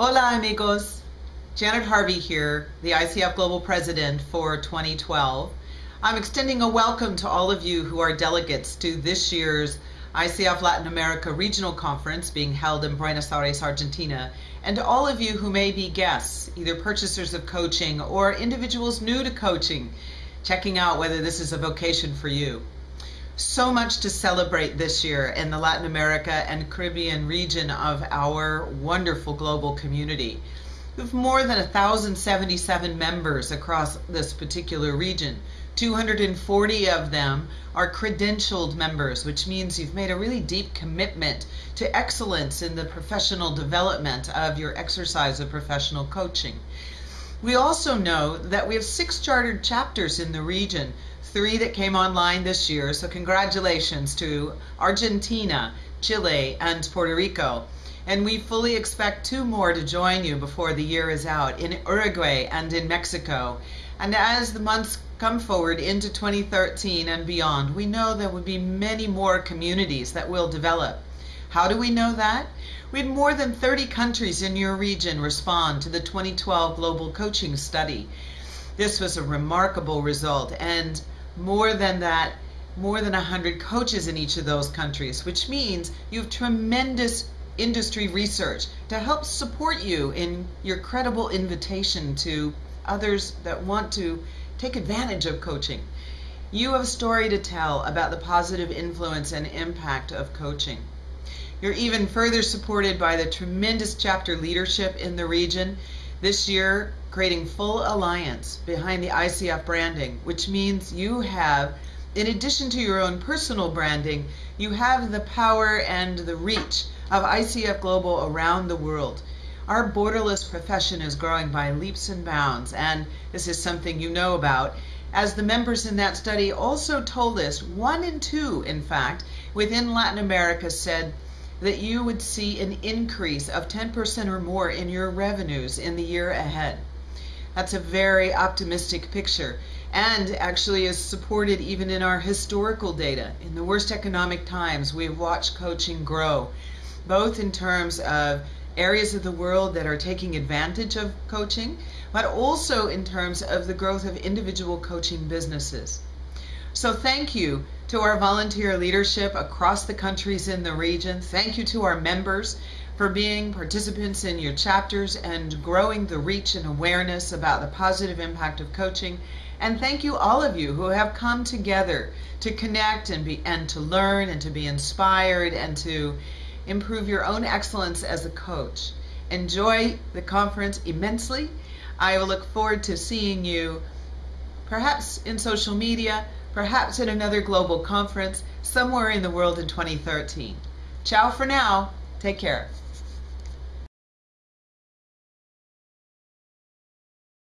Hola amigos, Janet Harvey here, the ICF Global President for 2012. I'm extending a welcome to all of you who are delegates to this year's ICF Latin America Regional Conference being held in Buenos Aires, Argentina, and to all of you who may be guests, either purchasers of coaching or individuals new to coaching, checking out whether this is a vocation for you. So much to celebrate this year in the Latin America and Caribbean region of our wonderful global community. We have more than 1,077 members across this particular region. 240 of them are credentialed members, which means you've made a really deep commitment to excellence in the professional development of your exercise of professional coaching. We also know that we have six chartered chapters in the region, three that came online this year, so congratulations to Argentina, Chile, and Puerto Rico. And we fully expect two more to join you before the year is out in Uruguay and in Mexico. And as the months come forward into 2013 and beyond, we know there will be many more communities that will develop. How do we know that? We had more than 30 countries in your region respond to the 2012 Global Coaching Study. This was a remarkable result, and more than that, more than 100 coaches in each of those countries, which means you have tremendous industry research to help support you in your credible invitation to others that want to take advantage of coaching. You have a story to tell about the positive influence and impact of coaching. You're even further supported by the tremendous chapter leadership in the region. This year, creating full alliance behind the ICF branding, which means you have, in addition to your own personal branding, you have the power and the reach of ICF Global around the world. Our borderless profession is growing by leaps and bounds, and this is something you know about. As the members in that study also told us, one in two, in fact, within Latin America said that you would see an increase of 10% or more in your revenues in the year ahead. That's a very optimistic picture and actually is supported even in our historical data. In the worst economic times, we've watched coaching grow, both in terms of areas of the world that are taking advantage of coaching, but also in terms of the growth of individual coaching businesses. So thank you to our volunteer leadership across the countries in the region. Thank you to our members for being participants in your chapters and growing the reach and awareness about the positive impact of coaching. And thank you all of you who have come together to connect and be and to learn and to be inspired and to improve your own excellence as a coach. Enjoy the conference immensely. I will look forward to seeing you perhaps in social media, perhaps at another global conference somewhere in the world in 2013. Ciao for now. Take care.